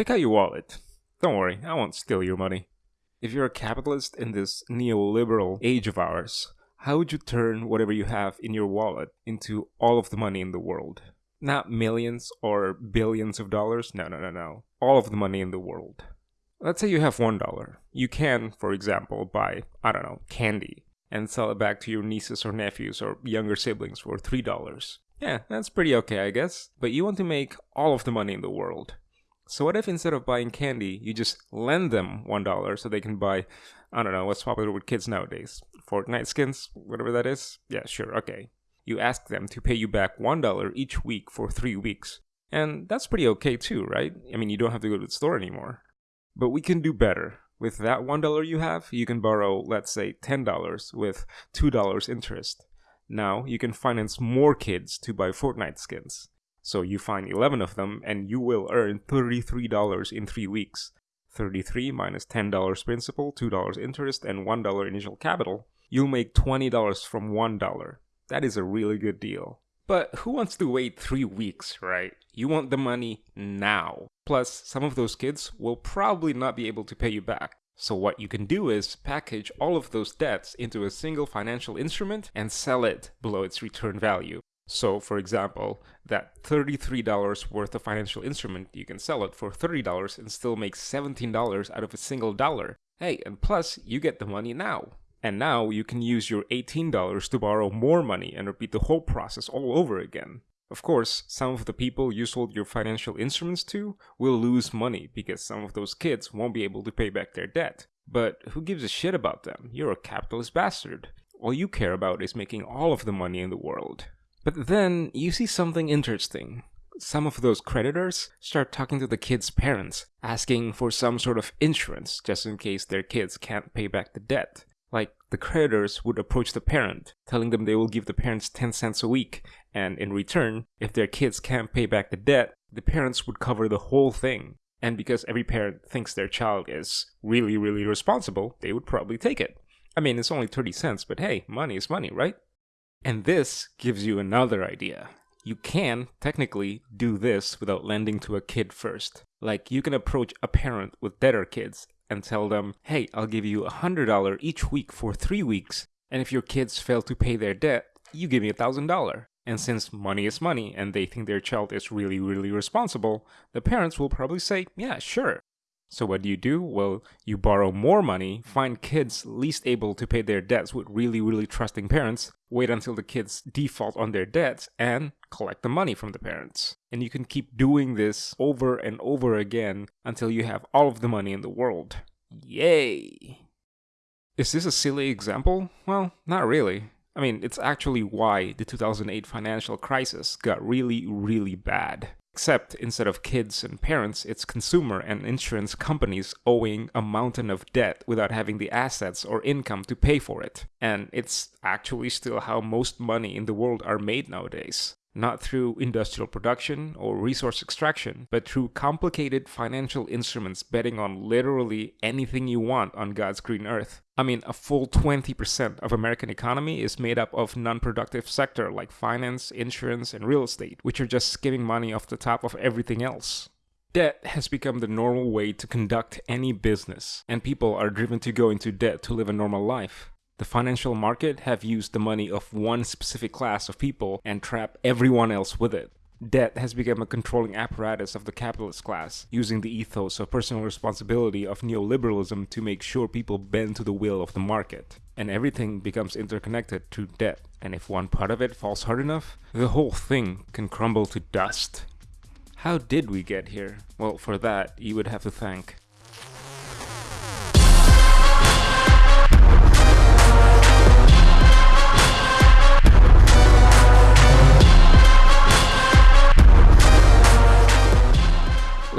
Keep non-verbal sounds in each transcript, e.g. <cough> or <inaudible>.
Take out your wallet. Don't worry, I won't steal your money. If you're a capitalist in this neoliberal age of ours, how would you turn whatever you have in your wallet into all of the money in the world? Not millions or billions of dollars. No, no, no, no. All of the money in the world. Let's say you have one dollar. You can, for example, buy, I don't know, candy and sell it back to your nieces or nephews or younger siblings for three dollars. Yeah, that's pretty okay, I guess. But you want to make all of the money in the world. So what if instead of buying candy, you just lend them one dollar so they can buy, I don't know, what's popular with kids nowadays? Fortnite skins, whatever that is? Yeah, sure, okay. You ask them to pay you back one dollar each week for three weeks. And that's pretty okay too, right? I mean, you don't have to go to the store anymore. But we can do better. With that one dollar you have, you can borrow, let's say, ten dollars with two dollars interest. Now you can finance more kids to buy Fortnite skins. So you find 11 of them and you will earn $33 in 3 weeks. 33 minus $10 principal, $2 interest, and $1 initial capital. You'll make $20 from $1. That is a really good deal. But who wants to wait 3 weeks, right? You want the money now. Plus, some of those kids will probably not be able to pay you back. So what you can do is package all of those debts into a single financial instrument and sell it below its return value. So, for example, that $33 worth of financial instrument, you can sell it for $30 and still make $17 out of a single dollar. Hey, and plus, you get the money now. And now you can use your $18 to borrow more money and repeat the whole process all over again. Of course, some of the people you sold your financial instruments to will lose money because some of those kids won't be able to pay back their debt. But who gives a shit about them? You're a capitalist bastard. All you care about is making all of the money in the world. But then you see something interesting. Some of those creditors start talking to the kids' parents, asking for some sort of insurance just in case their kids can't pay back the debt. Like, the creditors would approach the parent, telling them they will give the parents 10 cents a week, and in return, if their kids can't pay back the debt, the parents would cover the whole thing. And because every parent thinks their child is really, really responsible, they would probably take it. I mean, it's only 30 cents, but hey, money is money, right? And this gives you another idea. You can, technically, do this without lending to a kid first. Like, you can approach a parent with debtor kids and tell them, hey, I'll give you a $100 each week for three weeks, and if your kids fail to pay their debt, you give me a $1,000. And since money is money and they think their child is really, really responsible, the parents will probably say, yeah, sure. So what do you do? Well, you borrow more money, find kids least able to pay their debts with really, really trusting parents, wait until the kids default on their debts, and collect the money from the parents. And you can keep doing this over and over again until you have all of the money in the world. Yay! Is this a silly example? Well, not really. I mean, it's actually why the 2008 financial crisis got really, really bad. Except instead of kids and parents, it's consumer and insurance companies owing a mountain of debt without having the assets or income to pay for it. And it's actually still how most money in the world are made nowadays not through industrial production or resource extraction, but through complicated financial instruments betting on literally anything you want on God's green earth. I mean, a full 20% of American economy is made up of non-productive sector like finance, insurance, and real estate, which are just skimming money off the top of everything else. Debt has become the normal way to conduct any business, and people are driven to go into debt to live a normal life. The financial market have used the money of one specific class of people and trap everyone else with it. Debt has become a controlling apparatus of the capitalist class, using the ethos of personal responsibility of neoliberalism to make sure people bend to the will of the market. And everything becomes interconnected through debt, and if one part of it falls hard enough, the whole thing can crumble to dust. How did we get here? Well, for that, you would have to thank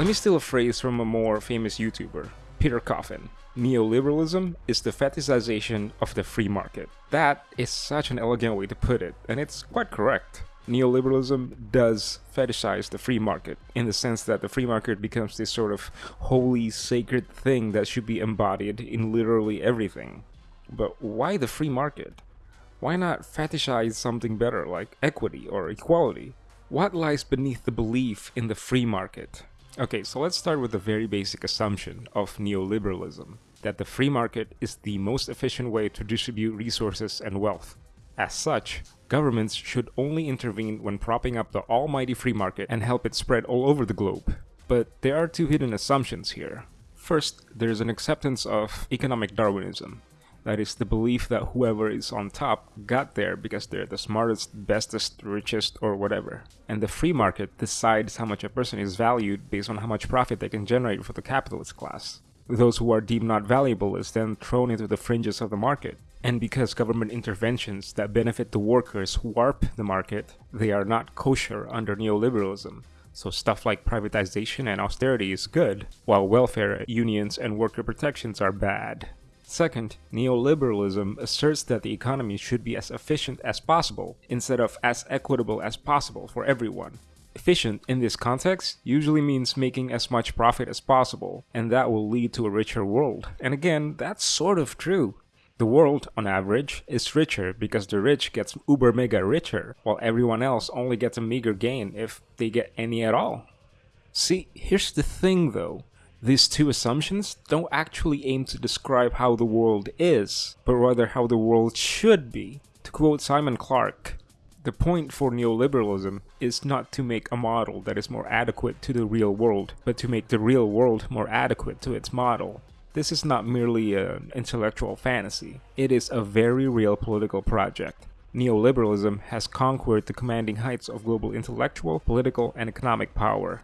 Let me steal a phrase from a more famous YouTuber, Peter Coffin. Neoliberalism is the fetishization of the free market. That is such an elegant way to put it, and it's quite correct. Neoliberalism does fetishize the free market in the sense that the free market becomes this sort of holy, sacred thing that should be embodied in literally everything. But why the free market? Why not fetishize something better like equity or equality? What lies beneath the belief in the free market? Okay, so let's start with the very basic assumption of neoliberalism that the free market is the most efficient way to distribute resources and wealth. As such, governments should only intervene when propping up the almighty free market and help it spread all over the globe. But there are two hidden assumptions here. First, there is an acceptance of economic Darwinism. That is the belief that whoever is on top got there because they're the smartest, bestest, richest, or whatever. And the free market decides how much a person is valued based on how much profit they can generate for the capitalist class those who are deemed not valuable is then thrown into the fringes of the market. And because government interventions that benefit the workers warp the market, they are not kosher under neoliberalism. So stuff like privatization and austerity is good, while welfare, unions, and worker protections are bad. Second, neoliberalism asserts that the economy should be as efficient as possible, instead of as equitable as possible for everyone. Efficient in this context usually means making as much profit as possible, and that will lead to a richer world. And again, that's sort of true. The world, on average, is richer because the rich gets uber mega richer, while everyone else only gets a meager gain if they get any at all. See, here's the thing though. These two assumptions don't actually aim to describe how the world is, but rather how the world should be. To quote Simon Clarke, the point for neoliberalism is not to make a model that is more adequate to the real world, but to make the real world more adequate to its model. This is not merely an intellectual fantasy, it is a very real political project. Neoliberalism has conquered the commanding heights of global intellectual, political, and economic power,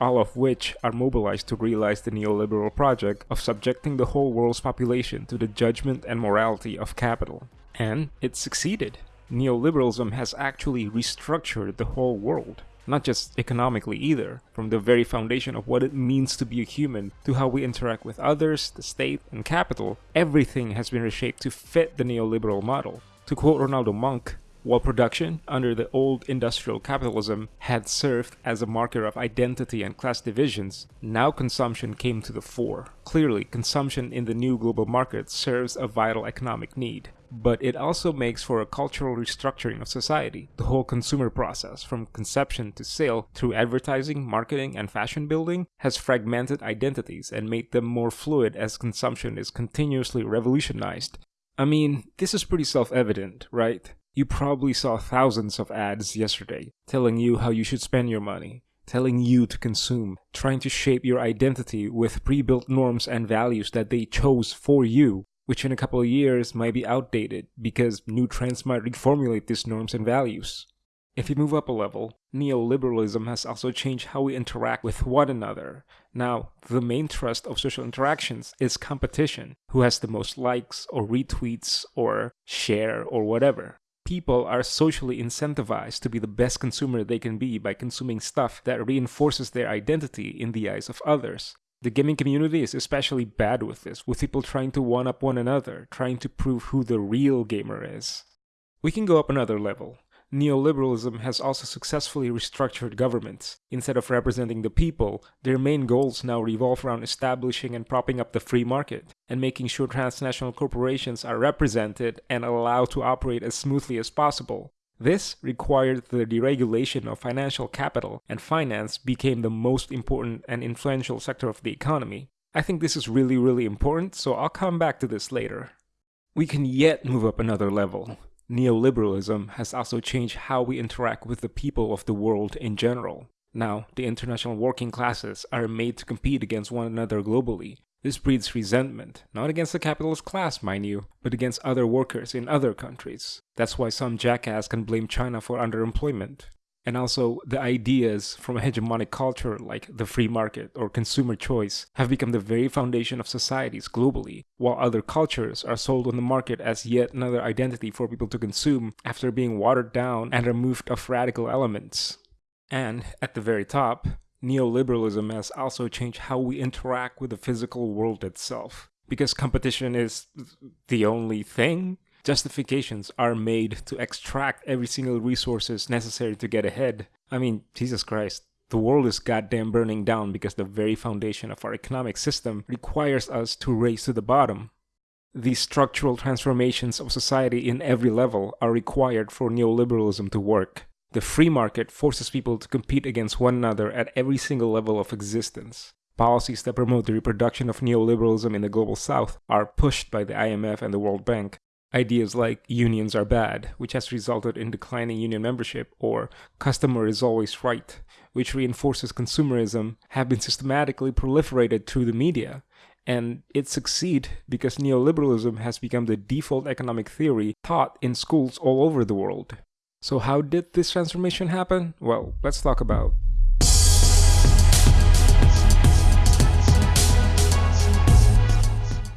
all of which are mobilized to realize the neoliberal project of subjecting the whole world's population to the judgment and morality of capital. And it succeeded neoliberalism has actually restructured the whole world. Not just economically either, from the very foundation of what it means to be a human to how we interact with others, the state, and capital, everything has been reshaped to fit the neoliberal model. To quote Ronaldo Munck, while production, under the old industrial capitalism, had served as a marker of identity and class divisions, now consumption came to the fore. Clearly, consumption in the new global market serves a vital economic need but it also makes for a cultural restructuring of society. The whole consumer process, from conception to sale through advertising, marketing, and fashion building, has fragmented identities and made them more fluid as consumption is continuously revolutionized. I mean, this is pretty self evident, right? You probably saw thousands of ads yesterday telling you how you should spend your money, telling you to consume, trying to shape your identity with pre built norms and values that they chose for you which in a couple of years might be outdated because new trends might reformulate these norms and values. If you move up a level, neoliberalism has also changed how we interact with one another. Now, the main thrust of social interactions is competition who has the most likes or retweets or share or whatever. People are socially incentivized to be the best consumer they can be by consuming stuff that reinforces their identity in the eyes of others. The gaming community is especially bad with this, with people trying to one up one another, trying to prove who the real gamer is. We can go up another level. Neoliberalism has also successfully restructured governments. Instead of representing the people, their main goals now revolve around establishing and propping up the free market, and making sure transnational corporations are represented and allowed to operate as smoothly as possible, this required the deregulation of financial capital, and finance became the most important and influential sector of the economy. I think this is really, really important, so I'll come back to this later. We can yet move up another level. Neoliberalism has also changed how we interact with the people of the world in general. Now, the international working classes are made to compete against one another globally, this breeds resentment, not against the capitalist class, mind you, but against other workers in other countries. That's why some jackass can blame China for underemployment. And also, the ideas from a hegemonic culture like the free market or consumer choice have become the very foundation of societies globally, while other cultures are sold on the market as yet another identity for people to consume after being watered down and removed of radical elements. And, at the very top, neoliberalism has also changed how we interact with the physical world itself. Because competition is the only thing, justifications are made to extract every single resources necessary to get ahead. I mean, Jesus Christ, the world is goddamn burning down because the very foundation of our economic system requires us to race to the bottom. These structural transformations of society in every level are required for neoliberalism to work. The free market forces people to compete against one another at every single level of existence. Policies that promote the reproduction of neoliberalism in the global south are pushed by the IMF and the World Bank. Ideas like unions are bad, which has resulted in declining union membership, or customer is always right, which reinforces consumerism, have been systematically proliferated through the media. And it succeed because neoliberalism has become the default economic theory taught in schools all over the world. So how did this transformation happen? Well, let's talk about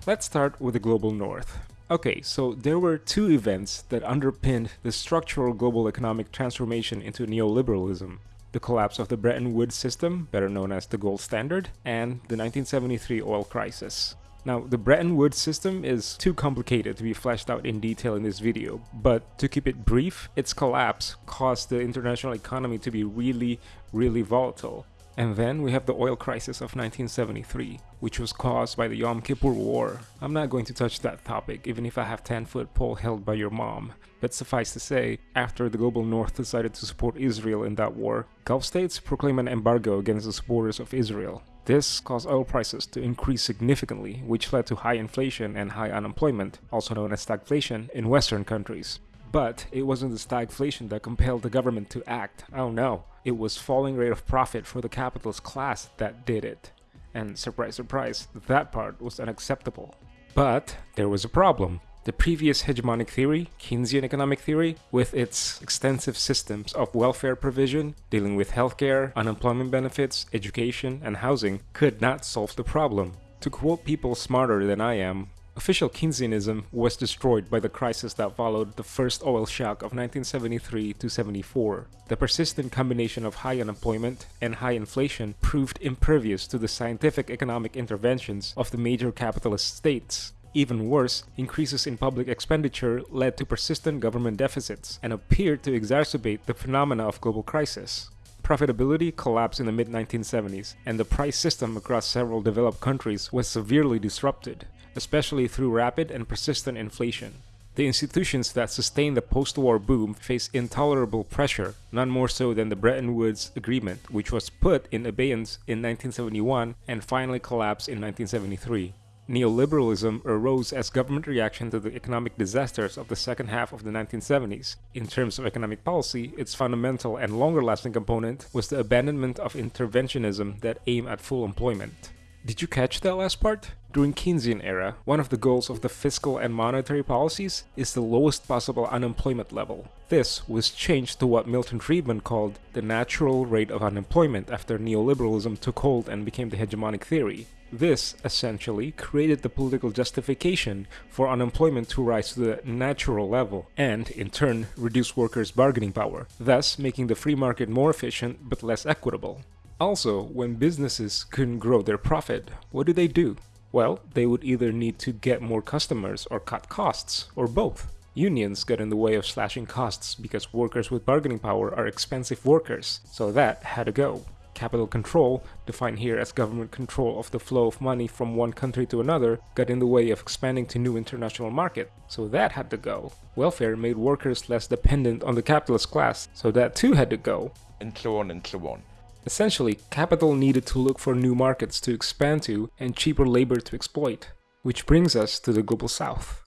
Let's start with the global north. Okay, so there were two events that underpinned the structural global economic transformation into neoliberalism. The collapse of the Bretton Woods system, better known as the gold standard, and the 1973 oil crisis. Now, the Bretton Woods system is too complicated to be fleshed out in detail in this video, but to keep it brief, its collapse caused the international economy to be really, really volatile. And then we have the oil crisis of 1973, which was caused by the Yom Kippur War. I'm not going to touch that topic, even if I have 10 foot pole held by your mom. But suffice to say, after the global north decided to support Israel in that war, Gulf states proclaimed an embargo against the supporters of Israel. This caused oil prices to increase significantly, which led to high inflation and high unemployment, also known as stagflation, in Western countries. But it wasn't the stagflation that compelled the government to act. Oh no, it was falling rate of profit for the capitalist class that did it. And surprise, surprise, that part was unacceptable. But there was a problem. The previous hegemonic theory, Keynesian economic theory, with its extensive systems of welfare provision, dealing with healthcare, unemployment benefits, education, and housing, could not solve the problem. To quote people smarter than I am, Official Keynesianism was destroyed by the crisis that followed the first oil shock of 1973 to 74. The persistent combination of high unemployment and high inflation proved impervious to the scientific economic interventions of the major capitalist states. Even worse, increases in public expenditure led to persistent government deficits and appeared to exacerbate the phenomena of global crisis. Profitability collapsed in the mid-1970s, and the price system across several developed countries was severely disrupted, especially through rapid and persistent inflation. The institutions that sustained the post-war boom faced intolerable pressure, none more so than the Bretton Woods Agreement, which was put in abeyance in 1971 and finally collapsed in 1973. Neoliberalism arose as government reaction to the economic disasters of the second half of the 1970s. In terms of economic policy, its fundamental and longer-lasting component was the abandonment of interventionism that aimed at full employment. Did you catch that last part? During Keynesian era, one of the goals of the fiscal and monetary policies is the lowest possible unemployment level. This was changed to what Milton Friedman called the natural rate of unemployment after neoliberalism took hold and became the hegemonic theory. This, essentially, created the political justification for unemployment to rise to the natural level and, in turn, reduce workers' bargaining power, thus making the free market more efficient but less equitable. Also, when businesses couldn't grow their profit, what do they do? Well, they would either need to get more customers or cut costs, or both. Unions got in the way of slashing costs because workers with bargaining power are expensive workers, so that had to go. Capital control, defined here as government control of the flow of money from one country to another, got in the way of expanding to new international market, so that had to go. Welfare made workers less dependent on the capitalist class, so that too had to go. And so on and so on. Essentially, capital needed to look for new markets to expand to and cheaper labor to exploit. Which brings us to the Global South.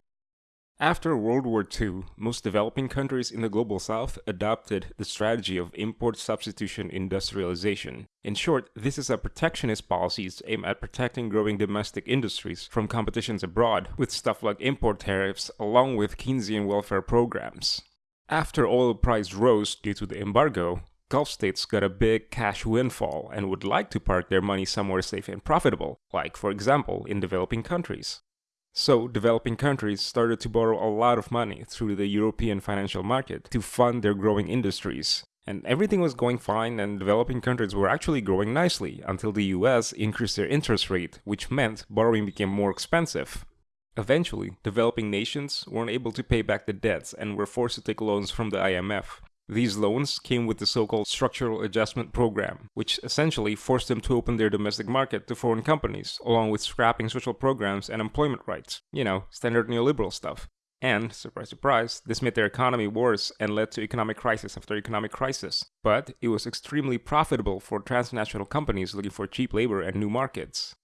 After World War II, most developing countries in the Global South adopted the strategy of import substitution industrialization. In short, this is a protectionist policy aimed at protecting growing domestic industries from competitions abroad, with stuff like import tariffs along with Keynesian welfare programs. After oil price rose due to the embargo, Gulf states got a big cash windfall and would like to park their money somewhere safe and profitable, like for example in developing countries. So, developing countries started to borrow a lot of money through the European financial market to fund their growing industries. And everything was going fine and developing countries were actually growing nicely until the US increased their interest rate, which meant borrowing became more expensive. Eventually, developing nations weren't able to pay back the debts and were forced to take loans from the IMF. These loans came with the so-called Structural Adjustment Program, which essentially forced them to open their domestic market to foreign companies, along with scrapping social programs and employment rights. You know, standard neoliberal stuff. And, surprise, surprise, this made their economy worse and led to economic crisis after economic crisis. But it was extremely profitable for transnational companies looking for cheap labor and new markets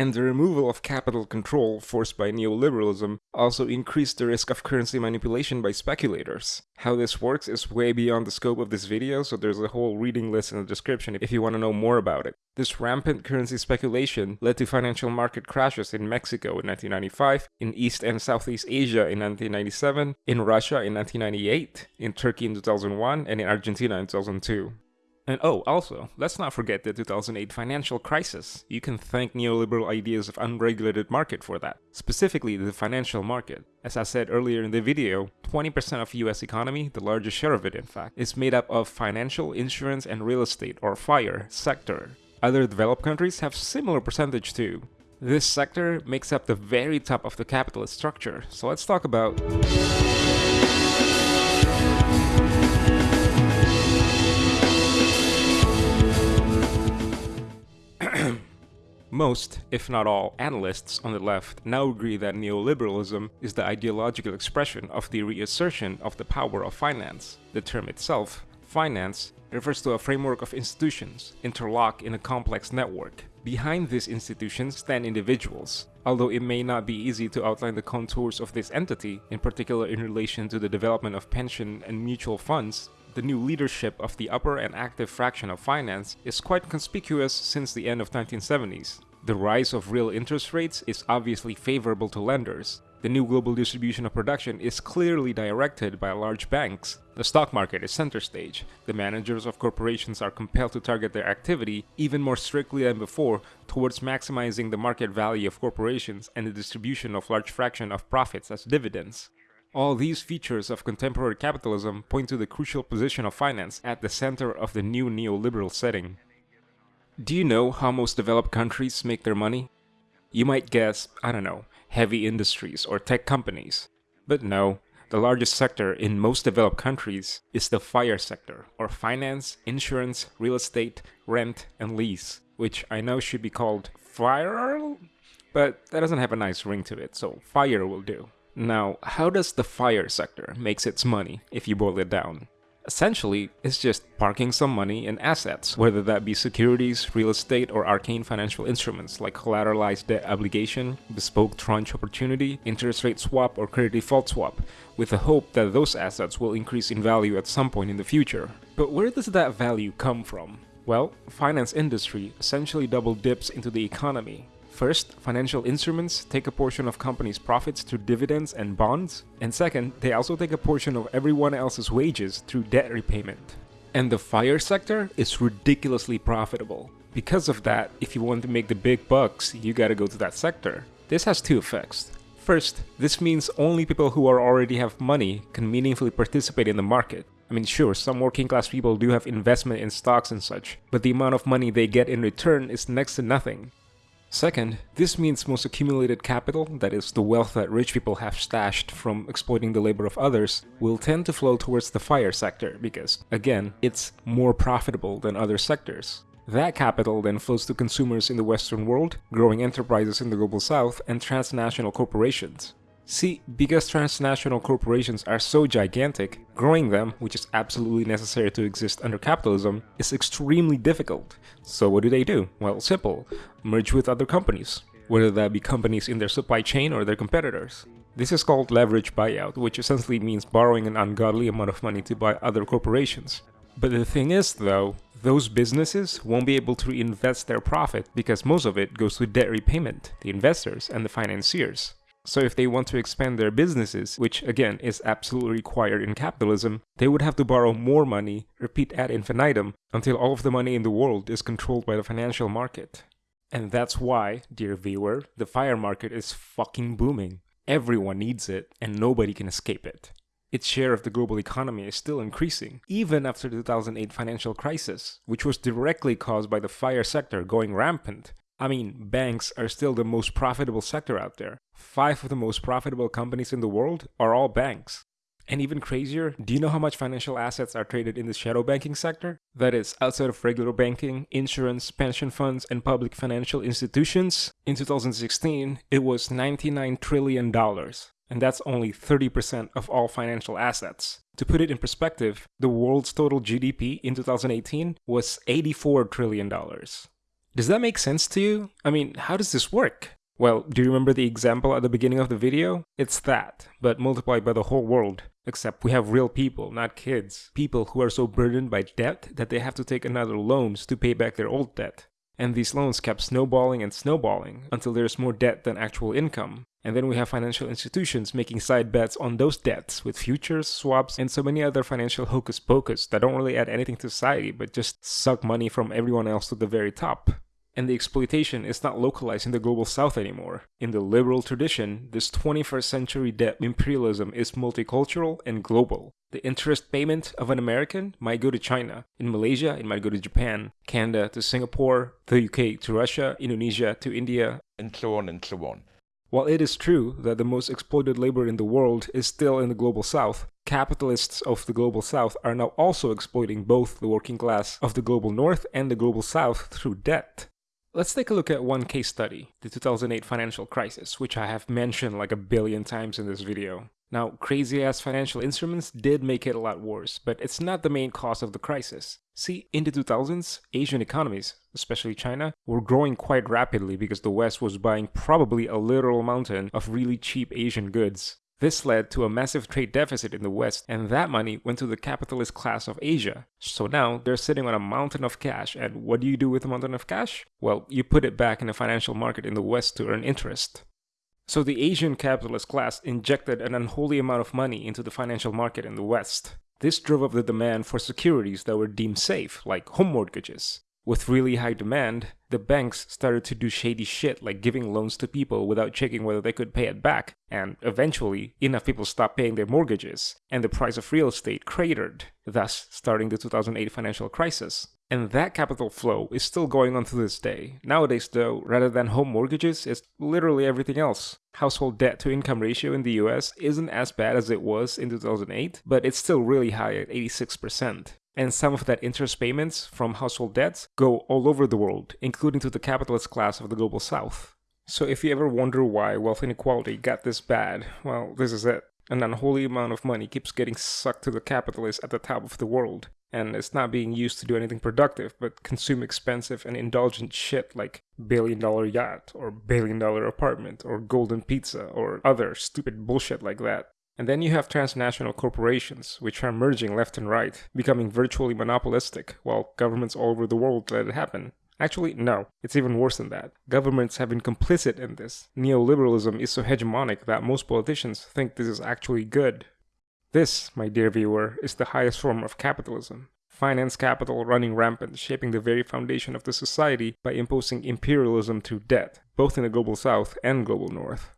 and the removal of capital control forced by neoliberalism also increased the risk of currency manipulation by speculators. How this works is way beyond the scope of this video, so there's a whole reading list in the description if you want to know more about it. This rampant currency speculation led to financial market crashes in Mexico in 1995, in East and Southeast Asia in 1997, in Russia in 1998, in Turkey in 2001, and in Argentina in 2002. And oh, also, let's not forget the 2008 financial crisis. You can thank neoliberal ideas of unregulated market for that. Specifically, the financial market. As I said earlier in the video, 20% of US economy, the largest share of it in fact, is made up of financial, insurance, and real estate, or FIRE, sector. Other developed countries have similar percentage too. This sector makes up the very top of the capitalist structure, so let's talk about... Most, if not all, analysts on the left now agree that neoliberalism is the ideological expression of the reassertion of the power of finance. The term itself, finance, refers to a framework of institutions interlocked in a complex network. Behind these institutions stand individuals. Although it may not be easy to outline the contours of this entity, in particular in relation to the development of pension and mutual funds, the new leadership of the upper and active fraction of finance is quite conspicuous since the end of 1970s. The rise of real interest rates is obviously favorable to lenders. The new global distribution of production is clearly directed by large banks. The stock market is center stage. The managers of corporations are compelled to target their activity even more strictly than before towards maximizing the market value of corporations and the distribution of large fraction of profits as dividends. All these features of contemporary capitalism point to the crucial position of finance at the center of the new neoliberal setting. Do you know how most developed countries make their money? You might guess, I don't know, heavy industries or tech companies. But no, the largest sector in most developed countries is the FIRE sector, or finance, insurance, real estate, rent, and lease, which I know should be called FIRE, but that doesn't have a nice ring to it, so FIRE will do. Now, how does the fire sector makes its money, if you boil it down? Essentially, it's just parking some money in assets, whether that be securities, real estate, or arcane financial instruments like collateralized debt obligation, bespoke tranche opportunity, interest rate swap, or credit default swap, with the hope that those assets will increase in value at some point in the future. But where does that value come from? Well, finance industry essentially double dips into the economy, First, financial instruments take a portion of companies' profits through dividends and bonds, and second, they also take a portion of everyone else's wages through debt repayment. And the fire sector is ridiculously profitable. Because of that, if you want to make the big bucks, you gotta go to that sector. This has two effects. First, this means only people who are already have money can meaningfully participate in the market. I mean, sure, some working class people do have investment in stocks and such, but the amount of money they get in return is next to nothing. Second, this means most accumulated capital, that is, the wealth that rich people have stashed from exploiting the labor of others, will tend to flow towards the fire sector because, again, it's more profitable than other sectors. That capital then flows to consumers in the Western world, growing enterprises in the Global South, and transnational corporations. See, because transnational corporations are so gigantic, growing them, which is absolutely necessary to exist under capitalism, is extremely difficult. So what do they do? Well, simple. Merge with other companies, whether that be companies in their supply chain or their competitors. This is called leverage buyout, which essentially means borrowing an ungodly amount of money to buy other corporations. But the thing is, though, those businesses won't be able to reinvest their profit because most of it goes to debt repayment, the investors and the financiers. So if they want to expand their businesses, which again is absolutely required in capitalism, they would have to borrow more money, repeat ad infinitum, until all of the money in the world is controlled by the financial market. And that's why, dear viewer, the fire market is fucking booming. Everyone needs it, and nobody can escape it. Its share of the global economy is still increasing, even after the 2008 financial crisis, which was directly caused by the fire sector going rampant I mean, banks are still the most profitable sector out there. Five of the most profitable companies in the world are all banks. And even crazier, do you know how much financial assets are traded in the shadow banking sector? That is, outside of regular banking, insurance, pension funds, and public financial institutions? In 2016, it was $99 trillion. and that's only 30% of all financial assets. To put it in perspective, the world's total GDP in 2018 was $84 trillion. Does that make sense to you? I mean, how does this work? Well, do you remember the example at the beginning of the video? It's that, but multiplied by the whole world. Except we have real people, not kids. People who are so burdened by debt that they have to take another loans to pay back their old debt. And these loans kept snowballing and snowballing until there's more debt than actual income. And then we have financial institutions making side bets on those debts with futures, swaps, and so many other financial hocus pocus that don't really add anything to society but just suck money from everyone else to the very top. And the exploitation is not localized in the global south anymore. In the liberal tradition, this 21st century debt imperialism is multicultural and global. The interest payment of an American might go to China. In Malaysia, it might go to Japan, Canada to Singapore, the UK to Russia, Indonesia to India, and so on and so on. While it is true that the most exploited labor in the world is still in the global south, capitalists of the global south are now also exploiting both the working class of the global north and the global south through debt. Let's take a look at one case study, the 2008 financial crisis, which I have mentioned like a billion times in this video. Now, crazy ass financial instruments did make it a lot worse, but it's not the main cause of the crisis. See, in the 2000s, Asian economies, especially China, were growing quite rapidly because the West was buying probably a literal mountain of really cheap Asian goods. This led to a massive trade deficit in the West, and that money went to the capitalist class of Asia. So now they're sitting on a mountain of cash, and what do you do with a mountain of cash? Well, you put it back in the financial market in the West to earn interest. So the Asian capitalist class injected an unholy amount of money into the financial market in the West. This drove up the demand for securities that were deemed safe, like home mortgages. With really high demand, the banks started to do shady shit like giving loans to people without checking whether they could pay it back, and eventually, enough people stopped paying their mortgages, and the price of real estate cratered, thus starting the 2008 financial crisis. And that capital flow is still going on to this day. Nowadays, though, rather than home mortgages, it's literally everything else. Household debt to income ratio in the US isn't as bad as it was in 2008, but it's still really high at 86% and some of that interest payments from household debts go all over the world, including to the capitalist class of the global south. So if you ever wonder why wealth inequality got this bad, well, this is it. An unholy amount of money keeps getting sucked to the capitalists at the top of the world, and it's not being used to do anything productive but consume expensive and indulgent shit like billion dollar yacht or billion dollar apartment or golden pizza or other stupid bullshit like that. And then you have transnational corporations, which are merging left and right, becoming virtually monopolistic, while governments all over the world let it happen. Actually, no, it's even worse than that. Governments have been complicit in this. Neoliberalism is so hegemonic that most politicians think this is actually good. This, my dear viewer, is the highest form of capitalism. Finance capital running rampant, shaping the very foundation of the society by imposing imperialism through debt, both in the global south and global north.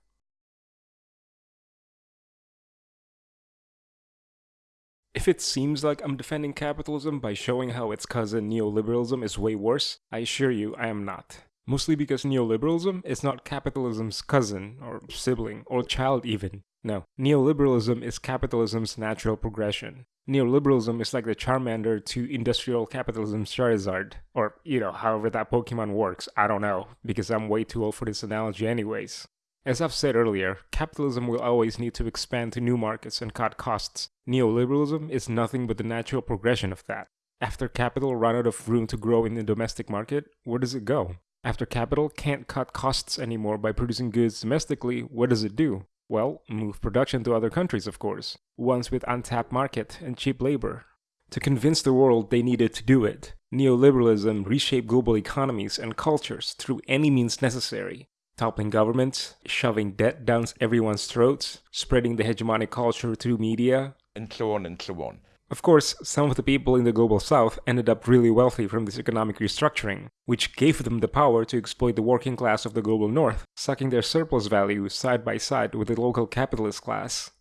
If it seems like I'm defending capitalism by showing how its cousin neoliberalism is way worse, I assure you I am not. Mostly because neoliberalism is not capitalism's cousin, or sibling, or child even. No, neoliberalism is capitalism's natural progression. Neoliberalism is like the Charmander to industrial capitalism's Charizard. Or, you know, however that Pokemon works, I don't know, because I'm way too old for this analogy anyways. As I've said earlier, capitalism will always need to expand to new markets and cut costs. Neoliberalism is nothing but the natural progression of that. After capital run out of room to grow in the domestic market, where does it go? After capital can't cut costs anymore by producing goods domestically, what does it do? Well, move production to other countries, of course, ones with untapped market and cheap labor. To convince the world they needed to do it, neoliberalism reshaped global economies and cultures through any means necessary, toppling governments, shoving debt down everyone's throats, spreading the hegemonic culture through media, and so on and so on. Of course, some of the people in the global south ended up really wealthy from this economic restructuring, which gave them the power to exploit the working class of the global north, sucking their surplus value side by side with the local capitalist class.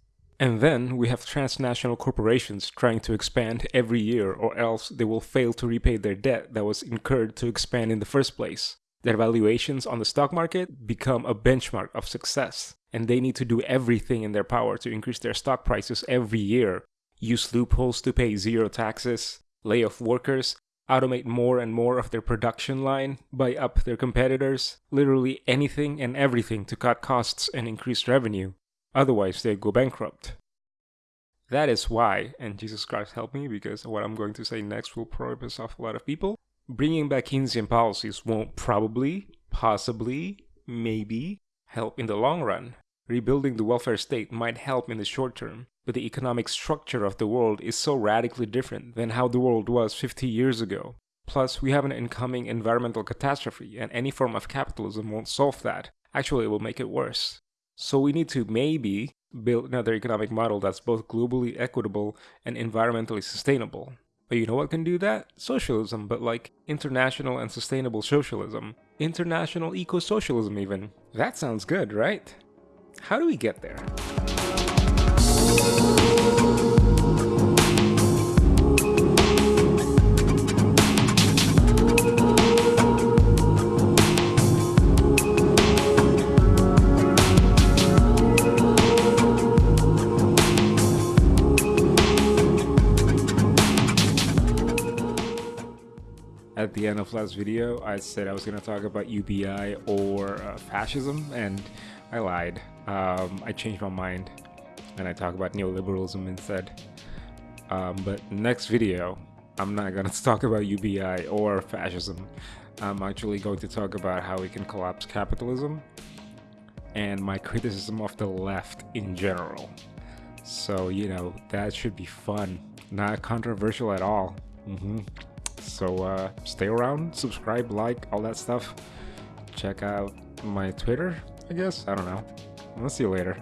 And then we have transnational corporations trying to expand every year, or else they will fail to repay their debt that was incurred to expand in the first place. Their valuations on the stock market become a benchmark of success, and they need to do everything in their power to increase their stock prices every year, use loopholes to pay zero taxes, lay off workers, automate more and more of their production line, buy up their competitors, literally anything and everything to cut costs and increase revenue. Otherwise, they'd go bankrupt. That is why, and Jesus Christ help me because what I'm going to say next will probably piss off a lot of people. Bringing back Keynesian policies won't probably, possibly, maybe help in the long run. Rebuilding the welfare state might help in the short term, but the economic structure of the world is so radically different than how the world was 50 years ago. Plus, we have an incoming environmental catastrophe, and any form of capitalism won't solve that. Actually, it will make it worse. So, we need to maybe build another economic model that's both globally equitable and environmentally sustainable. But you know what can do that? Socialism, but like international and sustainable socialism. International eco socialism, even. That sounds good, right? How do we get there? At the end of last video, I said I was going to talk about UBI or uh, fascism, and I lied. Um, I changed my mind, and I talk about neoliberalism instead. Um, but next video, I'm not going <laughs> to talk about UBI or fascism. I'm actually going to talk about how we can collapse capitalism and my criticism of the left in general. So, you know, that should be fun. Not controversial at all. Mm -hmm. So uh, stay around, subscribe, like, all that stuff. Check out my Twitter, I guess. I don't know. I'll see you later.